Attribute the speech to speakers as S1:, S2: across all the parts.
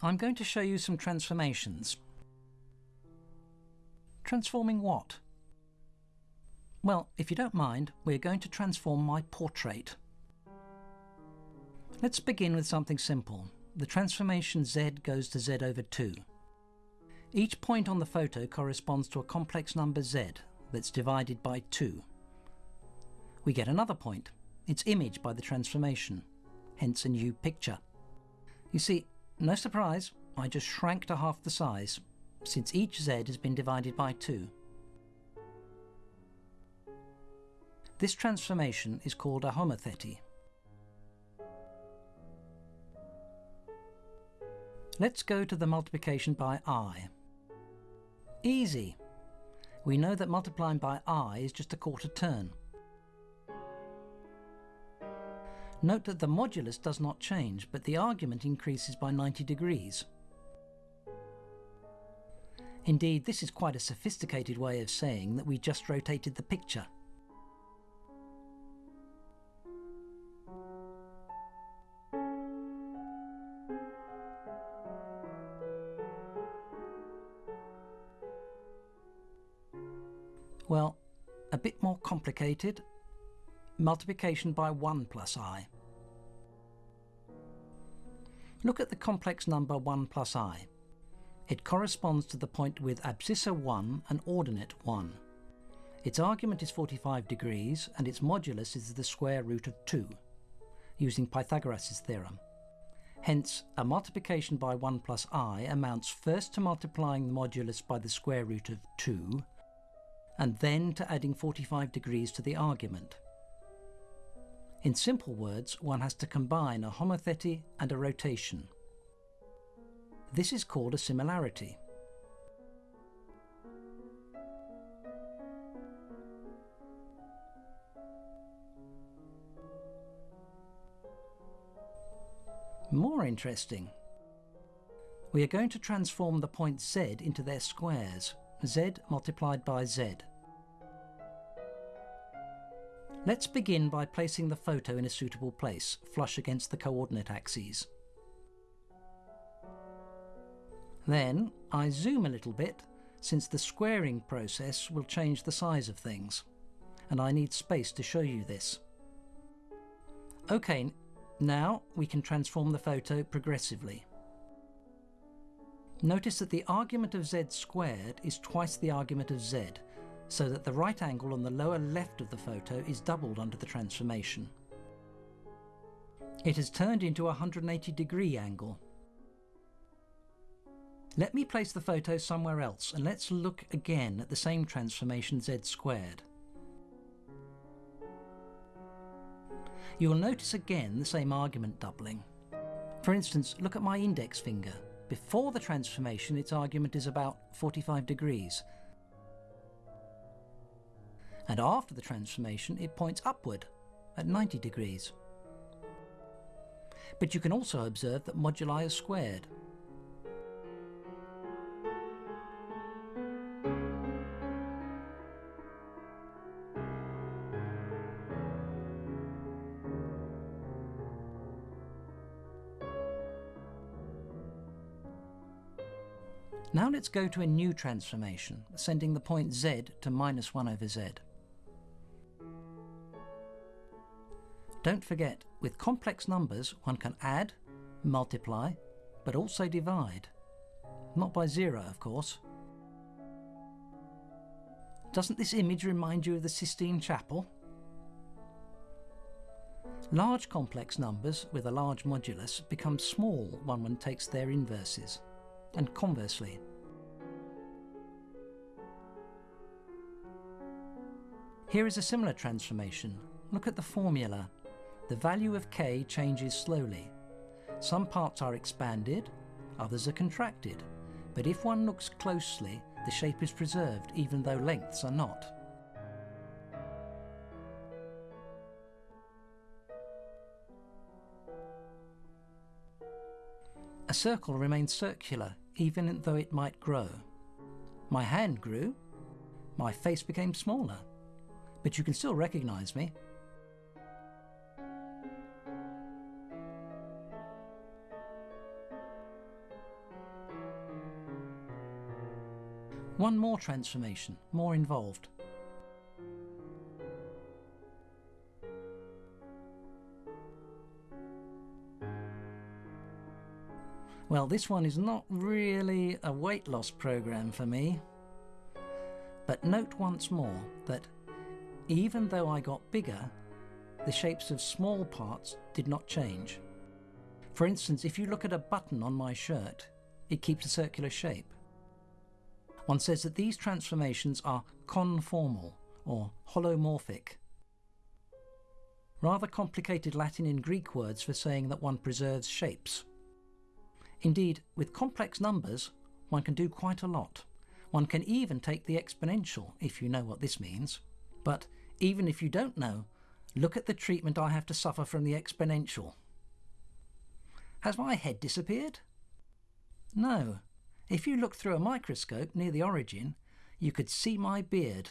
S1: I'm going to show you some transformations. Transforming what? Well, if you don't mind, we're going to transform my portrait. Let's begin with something simple. The transformation z goes to z over 2. Each point on the photo corresponds to a complex number z that's divided by 2. We get another point, its image by the transformation, hence a new picture. You see, no surprise, I just shrank to half the size, since each z has been divided by 2. This transformation is called a homothety. Let's go to the multiplication by i. Easy. We know that multiplying by i is just a quarter turn. Note that the modulus does not change, but the argument increases by 90 degrees. Indeed, this is quite a sophisticated way of saying that we just rotated the picture. Well, a bit more complicated. Multiplication by 1 plus i. Look at the complex number 1 plus i. It corresponds to the point with abscissa 1 and ordinate 1. Its argument is 45 degrees and its modulus is the square root of 2, using Pythagoras' theorem. Hence, a multiplication by 1 plus i amounts first to multiplying the modulus by the square root of 2, and then to adding 45 degrees to the argument. In simple words, one has to combine a homothety and a rotation. This is called a similarity. More interesting. We are going to transform the points z into their squares, z multiplied by z. Let's begin by placing the photo in a suitable place, flush against the coordinate axes. Then I zoom a little bit, since the squaring process will change the size of things, and I need space to show you this. OK, now we can transform the photo progressively. Notice that the argument of z squared is twice the argument of z, so that the right angle on the lower left of the photo is doubled under the transformation. It has turned into a 180 degree angle. Let me place the photo somewhere else and let's look again at the same transformation z squared. You will notice again the same argument doubling. For instance, look at my index finger. Before the transformation, its argument is about 45 degrees. And after the transformation, it points upward at 90 degrees. But you can also observe that moduli are squared. Now let's go to a new transformation, sending the point z to minus 1 over z. Don't forget, with complex numbers one can add, multiply, but also divide. Not by zero, of course. Doesn't this image remind you of the Sistine Chapel? Large complex numbers with a large modulus become small when one takes their inverses and conversely. Here is a similar transformation. Look at the formula. The value of k changes slowly. Some parts are expanded, others are contracted. But if one looks closely, the shape is preserved even though lengths are not. A circle remains circular, even though it might grow. My hand grew, my face became smaller, but you can still recognize me. One more transformation, more involved. Well, this one is not really a weight loss program for me. But note once more that even though I got bigger, the shapes of small parts did not change. For instance, if you look at a button on my shirt, it keeps a circular shape. One says that these transformations are conformal or holomorphic. Rather complicated Latin and Greek words for saying that one preserves shapes. Indeed, with complex numbers, one can do quite a lot. One can even take the exponential, if you know what this means. But even if you don't know, look at the treatment I have to suffer from the exponential. Has my head disappeared? No. If you look through a microscope near the origin, you could see my beard.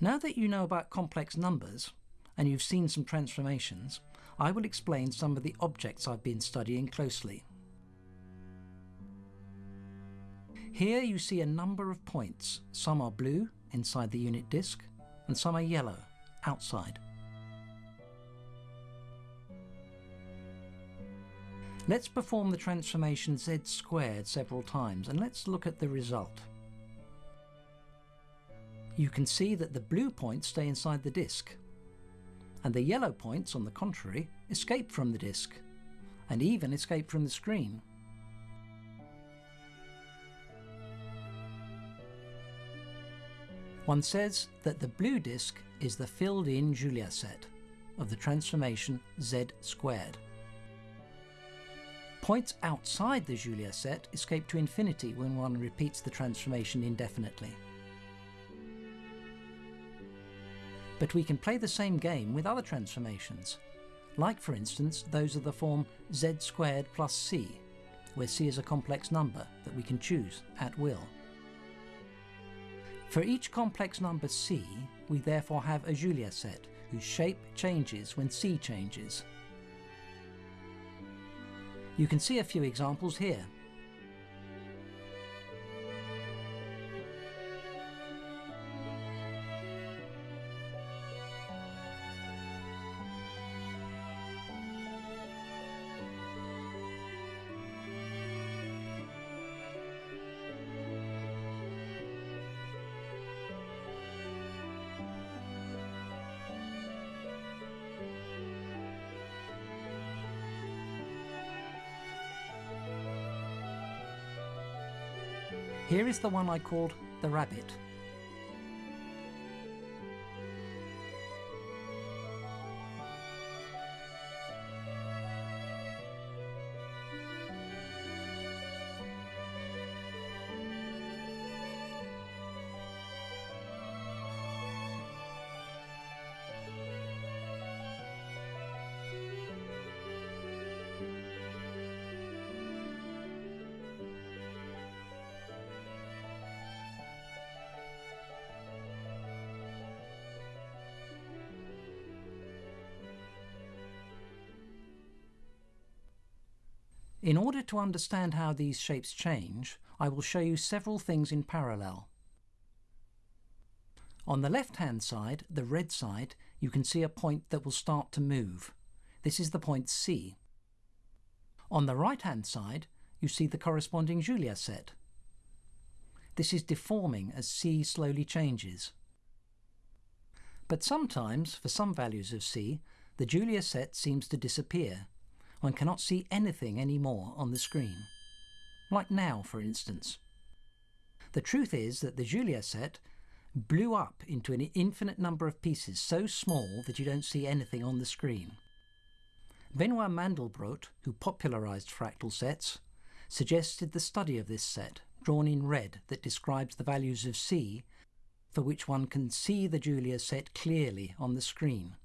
S1: Now that you know about complex numbers, and you've seen some transformations, I will explain some of the objects I've been studying closely. Here you see a number of points. Some are blue inside the unit disk and some are yellow outside. Let's perform the transformation z squared several times and let's look at the result. You can see that the blue points stay inside the disk and the yellow points, on the contrary, escape from the disk, and even escape from the screen. One says that the blue disk is the filled-in Julia set of the transformation z squared. Points outside the Julia set escape to infinity when one repeats the transformation indefinitely. But we can play the same game with other transformations, like for instance those of the form z squared plus c, where c is a complex number that we can choose at will. For each complex number c, we therefore have a Julia set, whose shape changes when c changes. You can see a few examples here. Here is the one I called the rabbit. In order to understand how these shapes change, I will show you several things in parallel. On the left-hand side, the red side, you can see a point that will start to move. This is the point C. On the right-hand side, you see the corresponding Julia set. This is deforming as C slowly changes. But sometimes, for some values of C, the Julia set seems to disappear one cannot see anything anymore on the screen. Like now, for instance. The truth is that the Julia set blew up into an infinite number of pieces so small that you don't see anything on the screen. Benoit Mandelbrot, who popularised fractal sets, suggested the study of this set, drawn in red, that describes the values of C, for which one can see the Julia set clearly on the screen.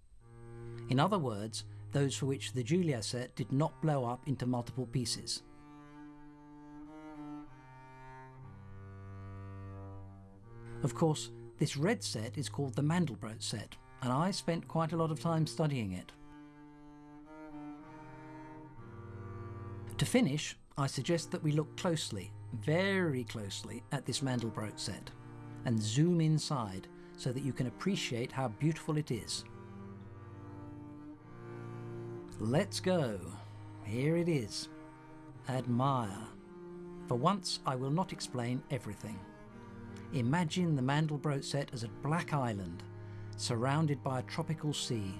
S1: In other words, those for which the Julia set did not blow up into multiple pieces. Of course, this red set is called the Mandelbrot set, and I spent quite a lot of time studying it. To finish, I suggest that we look closely very closely at this Mandelbrot set and zoom inside so that you can appreciate how beautiful it is. Let's go. Here it is. Admire. For once, I will not explain everything. Imagine the Mandelbrot set as a black island, surrounded by a tropical sea,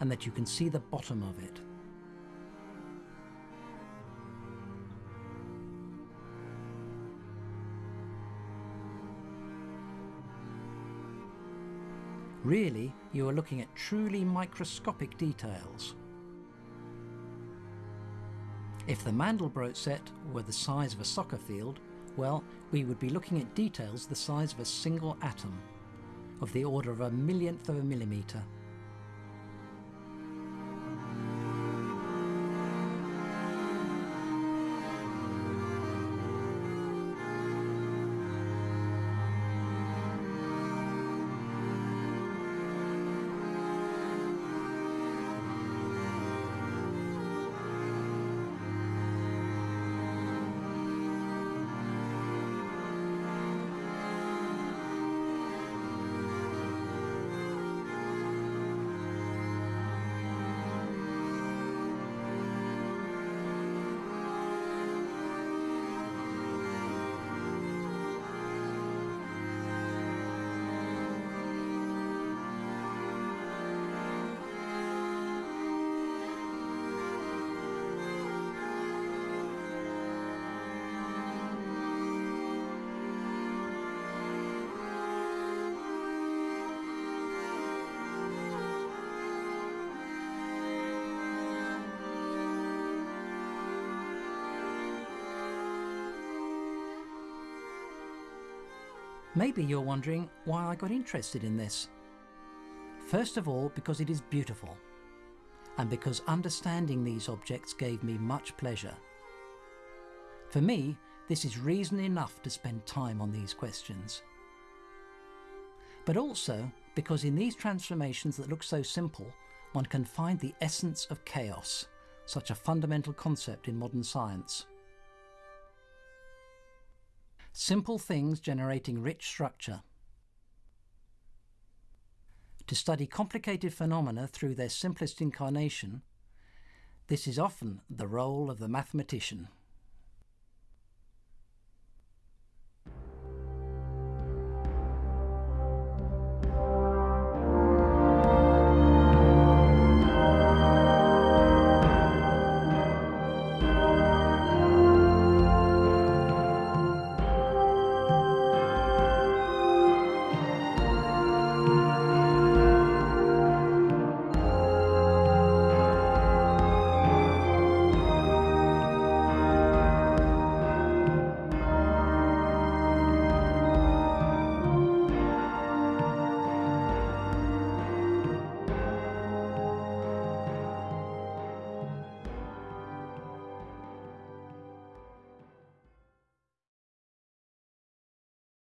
S1: and that you can see the bottom of it. Really, you are looking at truly microscopic details. If the Mandelbrot set were the size of a soccer field, well, we would be looking at details the size of a single atom, of the order of a millionth of a millimetre. Maybe you're wondering why I got interested in this. First of all, because it is beautiful, and because understanding these objects gave me much pleasure. For me, this is reason enough to spend time on these questions. But also because in these transformations that look so simple, one can find the essence of chaos, such a fundamental concept in modern science. Simple things generating rich structure. To study complicated phenomena through their simplest incarnation, this is often the role of the mathematician.